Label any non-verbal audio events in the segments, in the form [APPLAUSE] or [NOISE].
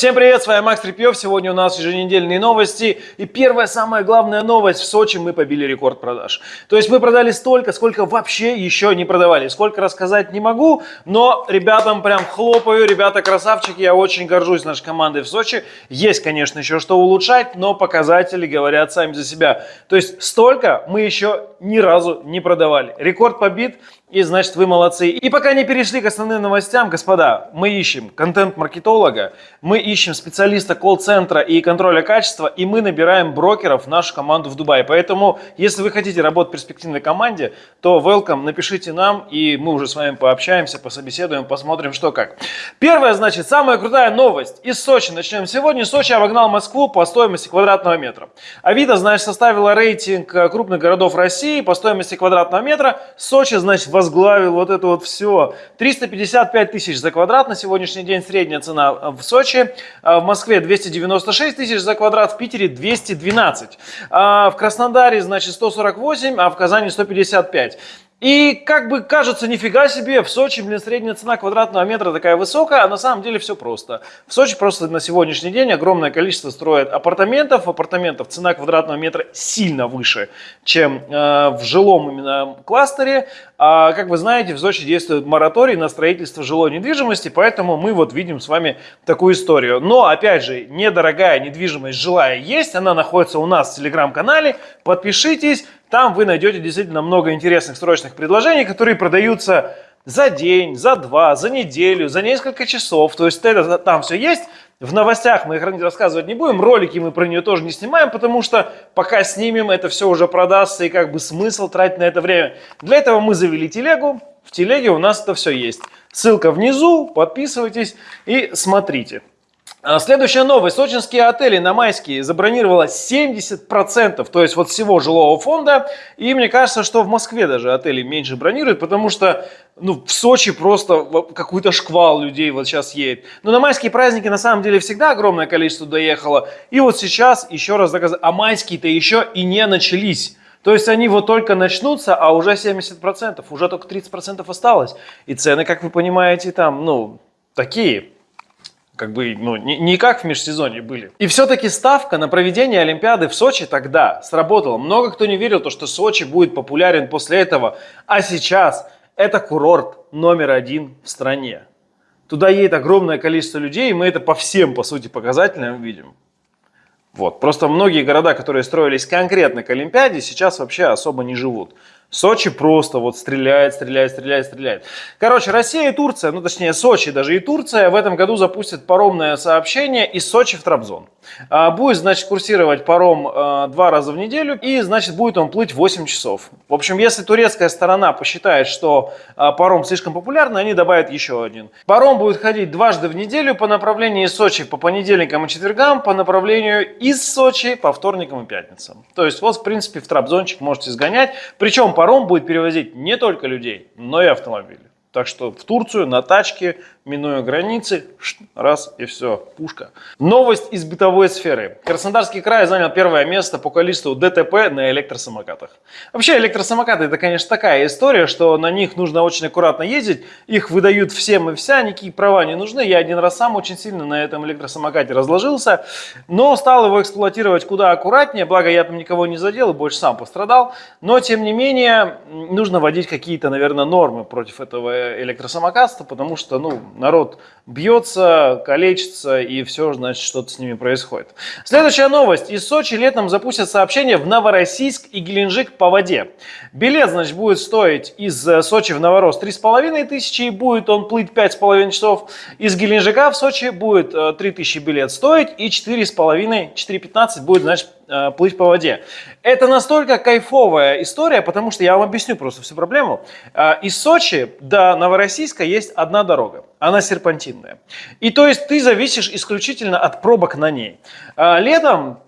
Всем привет, с вами Макс Трепьев. Сегодня у нас еженедельные новости. И первая, самая главная новость. В Сочи мы побили рекорд продаж. То есть мы продали столько, сколько вообще еще не продавали. Сколько рассказать не могу, но ребятам прям хлопаю. Ребята красавчики, я очень горжусь нашей командой в Сочи. Есть, конечно, еще что улучшать, но показатели говорят сами за себя. То есть столько мы еще ни разу не продавали. Рекорд побит. И значит вы молодцы. И пока не перешли к основным новостям, господа, мы ищем контент-маркетолога, мы ищем специалиста колл-центра и контроля качества, и мы набираем брокеров в нашу команду в Дубае. Поэтому, если вы хотите работать в перспективной команде, то welcome, напишите нам, и мы уже с вами пообщаемся, пособеседуем, посмотрим, что как. Первая, значит, самая крутая новость из Сочи. Начнем сегодня. Сочи обогнал Москву по стоимости квадратного метра. Авито, значит, составила рейтинг крупных городов России по стоимости квадратного метра. Сочи, значит, возглавил вот это вот все. 355 тысяч за квадрат на сегодняшний день средняя цена в Сочи. А в Москве 296 тысяч за квадрат, в Питере 212. А в Краснодаре, значит, 148, а в Казани 155. И как бы кажется, нифига себе, в Сочи, блин, средняя цена квадратного метра такая высокая, а на самом деле все просто. В Сочи просто на сегодняшний день огромное количество строят апартаментов. Апартаментов цена квадратного метра сильно выше, чем э, в жилом именно кластере. А, как вы знаете, в Сочи действует мораторий на строительство жилой недвижимости, поэтому мы вот видим с вами такую историю. Но, опять же, недорогая недвижимость жилая есть, она находится у нас в телеграм-канале. Подпишитесь. Там вы найдете действительно много интересных срочных предложений, которые продаются за день, за два, за неделю, за несколько часов. То есть это там все есть. В новостях мы их рассказывать не будем, ролики мы про нее тоже не снимаем, потому что пока снимем, это все уже продастся и как бы смысл тратить на это время. Для этого мы завели телегу, в телеге у нас это все есть. Ссылка внизу, подписывайтесь и смотрите. А, следующая новость. Сочинские отели на майские забронировало 70%, то есть вот всего жилого фонда. И мне кажется, что в Москве даже отели меньше бронируют, потому что ну, в Сочи просто какой-то шквал людей вот сейчас едет. Но на майские праздники на самом деле всегда огромное количество доехало. И вот сейчас еще раз доказать, а майские-то еще и не начались. То есть они вот только начнутся, а уже 70%, уже только 30% осталось. И цены, как вы понимаете, там, ну, такие как бы, ну, не, не как в межсезонье были. И все-таки ставка на проведение Олимпиады в Сочи тогда сработала. Много кто не верил, то, что Сочи будет популярен после этого. А сейчас это курорт номер один в стране. Туда едет огромное количество людей, и мы это по всем, по сути, показателям видим. Вот. Просто многие города, которые строились конкретно к Олимпиаде, сейчас вообще особо не живут. Сочи просто вот стреляет, стреляет, стреляет, стреляет. Короче, Россия и Турция, ну точнее Сочи даже и Турция в этом году запустят паромное сообщение из Сочи в Трабзон. А, будет, значит, курсировать паром а, два раза в неделю и, значит, будет он плыть 8 часов. В общем, если турецкая сторона посчитает, что а, паром слишком популярный, они добавят еще один. Паром будет ходить дважды в неделю по направлению из Сочи по понедельникам и четвергам, по направлению из Сочи по вторникам и пятницам. То есть, вот, в принципе, в Трабзончик можете сгонять. Причем паром будет перевозить не только людей, но и автомобили. Так что в Турцию на тачке минуя границы, раз и все, пушка. Новость из бытовой сферы. Краснодарский край занял первое место по количеству ДТП на электросамокатах. Вообще электросамокаты это, конечно, такая история, что на них нужно очень аккуратно ездить. Их выдают всем и вся, никакие права не нужны. Я один раз сам очень сильно на этом электросамокате разложился, но стал его эксплуатировать куда аккуратнее. Благо я там никого не задел и больше сам пострадал. Но тем не менее нужно вводить какие-то, наверное, нормы против этого электросамокатства, потому что, ну, народ бьется, калечится и все, значит, что-то с ними происходит. Следующая новость. Из Сочи летом запустят сообщение в Новороссийск и Геленджик по воде. Билет, значит, будет стоить из э, Сочи в Новорос 3,5 тысячи, и будет он плыть 5,5 часов. Из Геленджика в Сочи будет 3 э, тысячи билет стоить, и 4,5, 4,15 будет, значит, Э, плыть по воде. Это настолько кайфовая история, потому что я вам объясню просто всю проблему. Э, из Сочи до Новороссийска есть одна дорога, она серпантинная. И то есть ты зависишь исключительно от пробок на ней. Э, летом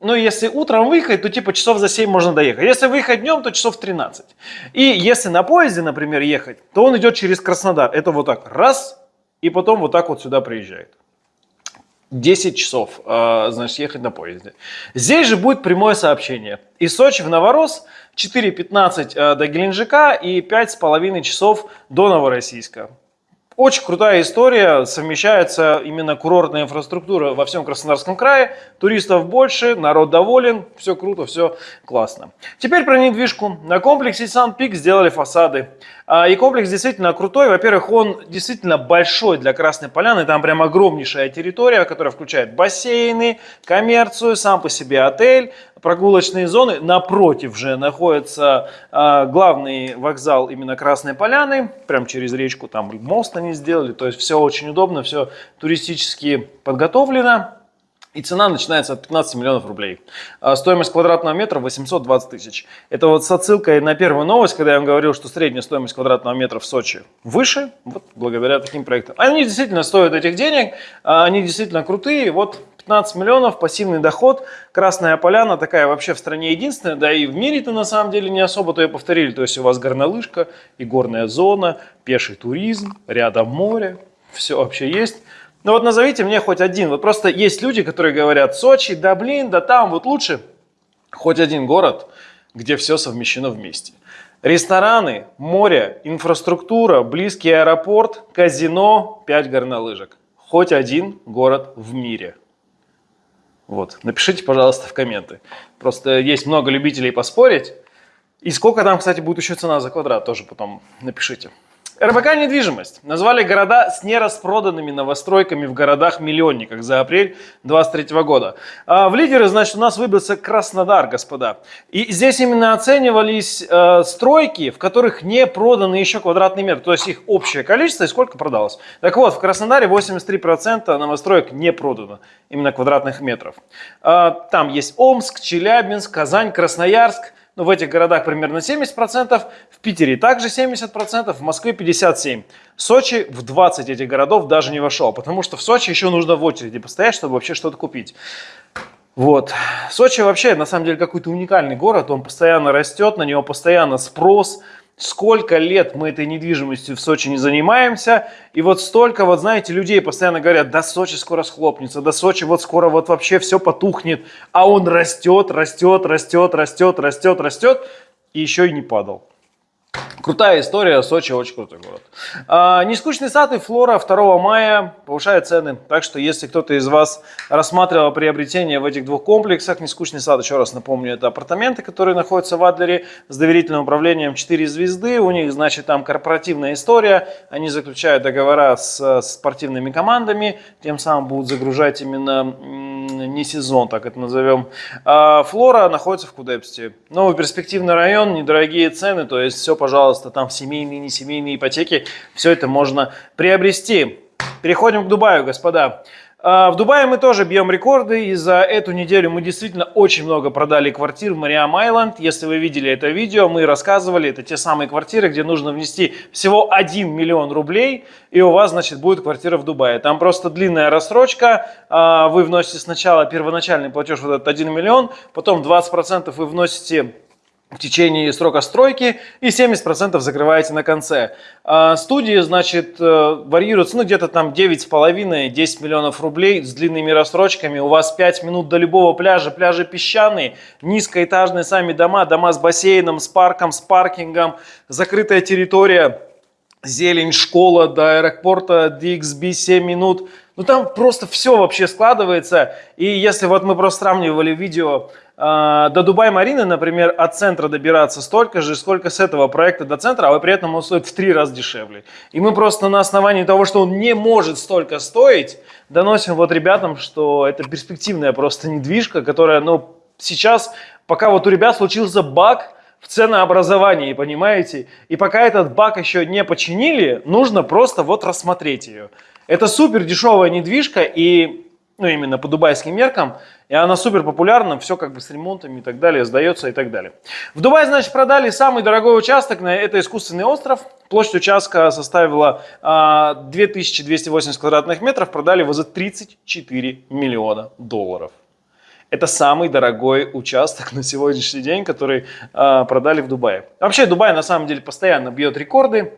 ну, если утром выехать, то типа часов за 7 можно доехать. Если выехать днем, то часов 13. И если на поезде, например, ехать, то он идет через Краснодар. Это вот так раз, и потом вот так вот сюда приезжает. 10 часов, а, значит, ехать на поезде. Здесь же будет прямое сообщение. Из Сочи в Новорос 4.15 а, до Геленджика и 5,5 часов до Новороссийска. Очень крутая история, совмещается именно курортная инфраструктура во всем Краснодарском крае, туристов больше, народ доволен, все круто, все классно. Теперь про недвижку. На комплексе Сан-Пик сделали фасады. А, и комплекс действительно крутой. Во-первых, он действительно большой для Красной Поляны. Там прям огромнейшая территория, которая включает бассейны, коммерцию, сам по себе отель, прогулочные зоны. Напротив же находится э, главный вокзал именно Красной Поляны. Прям через речку там мост они сделали. То есть все очень удобно, все туристически подготовлено. И цена начинается от 15 миллионов рублей. А стоимость квадратного метра 820 тысяч. Это вот с отсылкой на первую новость, когда я вам говорил, что средняя стоимость квадратного метра в Сочи выше, вот благодаря таким проектам. Они действительно стоят этих денег, а они действительно крутые. Вот 15 миллионов, пассивный доход. Красная Поляна такая вообще в стране единственная, да и в мире-то на самом деле не особо-то и повторили. То есть у вас горнолыжка и горная зона, пеший туризм, рядом море, все вообще есть. Ну вот назовите мне хоть один. Вот просто есть люди, которые говорят, Сочи, да блин, да там вот лучше. Хоть один город, где все совмещено вместе. Рестораны, море, инфраструктура, близкий аэропорт, казино, 5 горнолыжек. Хоть один город в мире. Вот, напишите, пожалуйста, в комменты. Просто есть много любителей поспорить. И сколько там, кстати, будет еще цена за квадрат, тоже потом напишите. РБК «Недвижимость» назвали города с нераспроданными новостройками в городах-миллионниках за апрель 2023 года. А в лидеры, значит, у нас выбился Краснодар, господа. И здесь именно оценивались э, стройки, в которых не проданы еще квадратный метр, то есть их общее количество и сколько продалось. Так вот, в Краснодаре 83% новостроек не продано, именно квадратных метров. Э, там есть Омск, Челябинск, Казань, Красноярск, ну, в этих городах примерно 70%, в Питере также 70%, в Москве 57%. Сочи в 20 этих городов даже не вошел, потому что в Сочи еще нужно в очереди постоять, чтобы вообще что-то купить. Вот. Сочи вообще, на самом деле, какой-то уникальный город, он постоянно растет, на него постоянно спрос, сколько лет мы этой недвижимостью в Сочи не занимаемся, и вот столько, вот знаете, людей постоянно говорят, да Сочи скоро схлопнется, да Сочи вот скоро вот вообще все потухнет, а он растет, растет, растет, растет, растет, растет, и еще и не падал. Крутая история, Сочи очень крутой город. А, нескучный сад и флора 2 мая повышают цены. Так что, если кто-то из вас рассматривал приобретение в этих двух комплексах, нескучный сад, еще раз напомню, это апартаменты, которые находятся в Адлере с доверительным управлением 4 звезды. У них, значит, там корпоративная история. Они заключают договора с, с спортивными командами, тем самым будут загружать именно не сезон, так это назовем. А флора находится в Кудепсте. Новый перспективный район, недорогие цены, то есть все, пожалуйста, там семейные, не семейные ипотеки, все это можно приобрести. Переходим к Дубаю, господа. А, в Дубае мы тоже бьем рекорды, и за эту неделю мы действительно очень много продали квартир в Мариам Айленд. Если вы видели это видео, мы рассказывали, это те самые квартиры, где нужно внести всего 1 миллион рублей, и у вас, значит, будет квартира в Дубае. Там просто длинная рассрочка, а, вы вносите сначала первоначальный платеж вот этот 1 миллион, потом 20% вы вносите в течение срока стройки и 70% закрываете на конце. А студии, значит, э, варьируются, ну, где-то там 9,5-10 миллионов рублей с длинными рассрочками. У вас 5 минут до любого пляжа, пляжи песчаные, низкоэтажные сами дома, дома с бассейном, с парком, с паркингом, закрытая территория, зелень, школа до аэропорта, DXB 7 минут. Ну, там просто все вообще складывается. И если вот мы просто сравнивали видео а, до Дубай-Марины, например, от центра добираться столько же, сколько с этого проекта до центра, а при этом он стоит в три раза дешевле. И мы просто на основании того, что он не может столько стоить, доносим вот ребятам, что это перспективная просто недвижка, которая, ну, сейчас, пока вот у ребят случился баг, в ценообразовании, понимаете? И пока этот баг еще не починили, нужно просто вот рассмотреть ее. Это супер дешевая недвижка и, ну, именно по дубайским меркам, и она супер популярна, все как бы с ремонтами и так далее, сдается и так далее. В Дубае, значит, продали самый дорогой участок, это искусственный остров. Площадь участка составила 2280 а, квадратных метров, продали его за 34 миллиона долларов. Это самый дорогой участок [LAUGHS] на сегодняшний день, который э, продали в Дубае. Вообще Дубай на самом деле постоянно бьет рекорды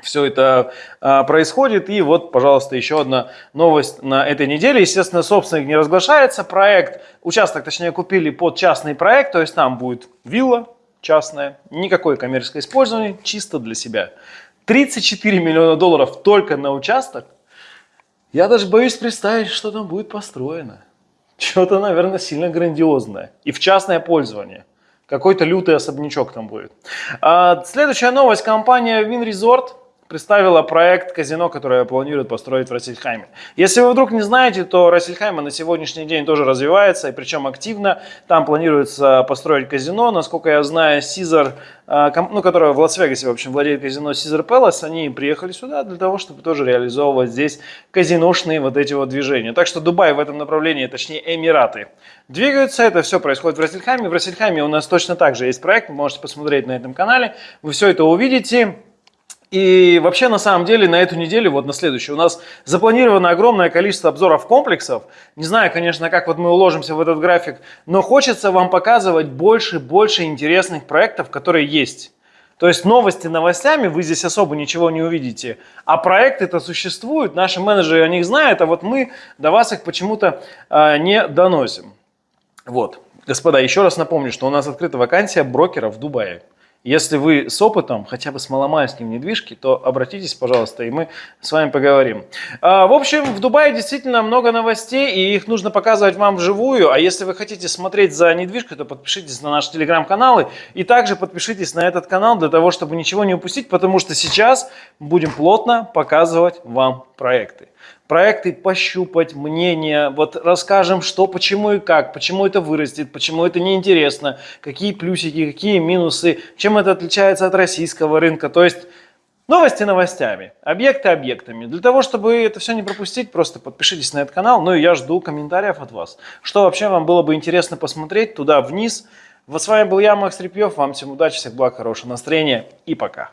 все это а, происходит. И вот, пожалуйста, еще одна новость на этой неделе. Естественно, собственник не разглашается. Проект, участок, точнее, купили под частный проект, то есть там будет вилла частная, никакое коммерческое использование, чисто для себя. 34 миллиона долларов только на участок. Я даже боюсь представить, что там будет построено. Что-то, наверное, сильно грандиозное. И в частное пользование. Какой-то лютый особнячок там будет. А, следующая новость. Компания WinResort представила проект казино, которое планирует построить в Рассельхайме. Если вы вдруг не знаете, то Рассельхайма на сегодняшний день тоже развивается, и причем активно. Там планируется построить казино. Насколько я знаю, Caesar, э, ну, которая в Лас-Вегасе, в общем, владеет казино Caesar Palace, они приехали сюда для того, чтобы тоже реализовывать здесь казиношные вот эти вот движения. Так что Дубай в этом направлении, точнее Эмираты, двигаются. Это все происходит в Рассельхайме. В Рассельхайме у нас точно так же есть проект, вы можете посмотреть на этом канале. Вы все это увидите. И вообще, на самом деле, на эту неделю, вот на следующую, у нас запланировано огромное количество обзоров комплексов. Не знаю, конечно, как вот мы уложимся в этот график, но хочется вам показывать больше и больше интересных проектов, которые есть. То есть новости новостями, вы здесь особо ничего не увидите. А проекты-то существуют, наши менеджеры о них знают, а вот мы до вас их почему-то э, не доносим. Вот. Господа, еще раз напомню, что у нас открыта вакансия брокера в Дубае. Если вы с опытом, хотя бы с маломальским недвижки, то обратитесь, пожалуйста, и мы с вами поговорим. А, в общем, в Дубае действительно много новостей, и их нужно показывать вам вживую. А если вы хотите смотреть за недвижкой, то подпишитесь на наши телеграм-каналы. И также подпишитесь на этот канал для того, чтобы ничего не упустить, потому что сейчас будем плотно показывать вам проекты проекты пощупать, мнение, вот расскажем, что, почему и как, почему это вырастет, почему это неинтересно, какие плюсики, какие минусы, чем это отличается от российского рынка. То есть новости новостями, объекты объектами. Для того, чтобы это все не пропустить, просто подпишитесь на этот канал. Ну и я жду комментариев от вас. Что вообще вам было бы интересно посмотреть туда вниз. Вот с вами был я, Макс Репьев. Вам всем удачи, всех благ, хорошего настроения и пока.